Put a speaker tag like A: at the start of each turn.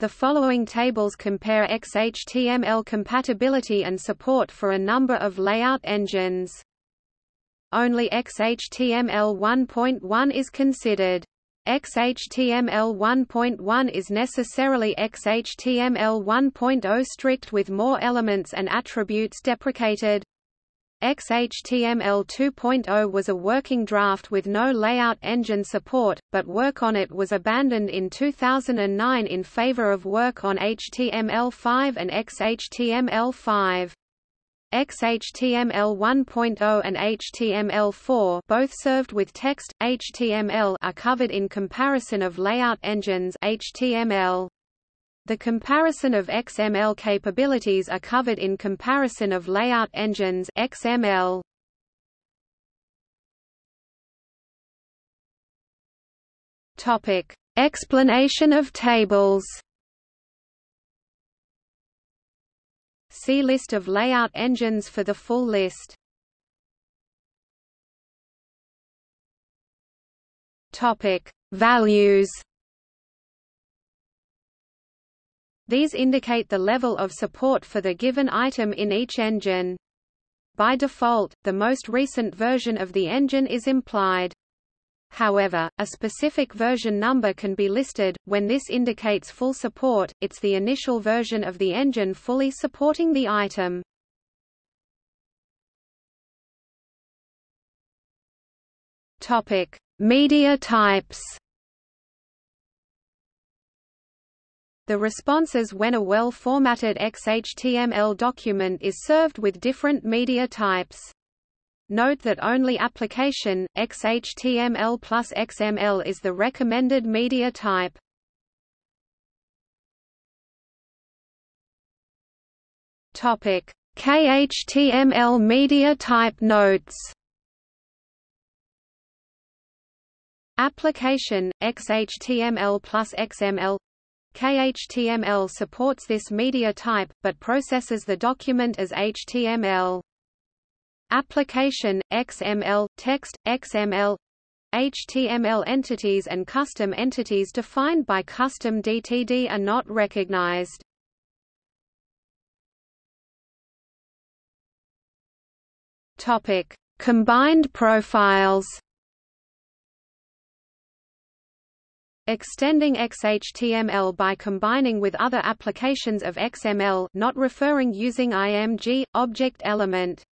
A: The following tables compare XHTML compatibility and support for a number of layout engines. Only XHTML 1.1 is considered. XHTML 1.1 is necessarily XHTML 1.0 strict with more elements and attributes deprecated. XHTML 2.0 was a working draft with no layout engine support, but work on it was abandoned in 2009 in favor of work on HTML5 and XHTML5. XHTML 1.0 and HTML4 both served with text, HTML are covered in comparison of layout engines HTML. The comparison of XML capabilities are covered in comparison of layout engines XML. Topic: Explanation of tables. See list of layout engines for the full list. Topic: Values. These indicate the level of support for the given item in each engine. By default, the most recent version of the engine is implied. However, a specific version number can be listed, when this indicates full support, it's the initial version of the engine fully supporting the item. Media types The responses when a well-formatted XHTML document is served with different media types. Note that only application, XHTML plus XML is the recommended media type. Topic: KHTML media type notes. Application, XHTML plus XML KHTML supports this media type, but processes the document as HTML. Application, XML, text, XML HTML entities and custom entities defined by custom DTD are not recognized. Topic: Combined profiles. Extending XHTML by combining with other applications of XML not referring using IMG, object element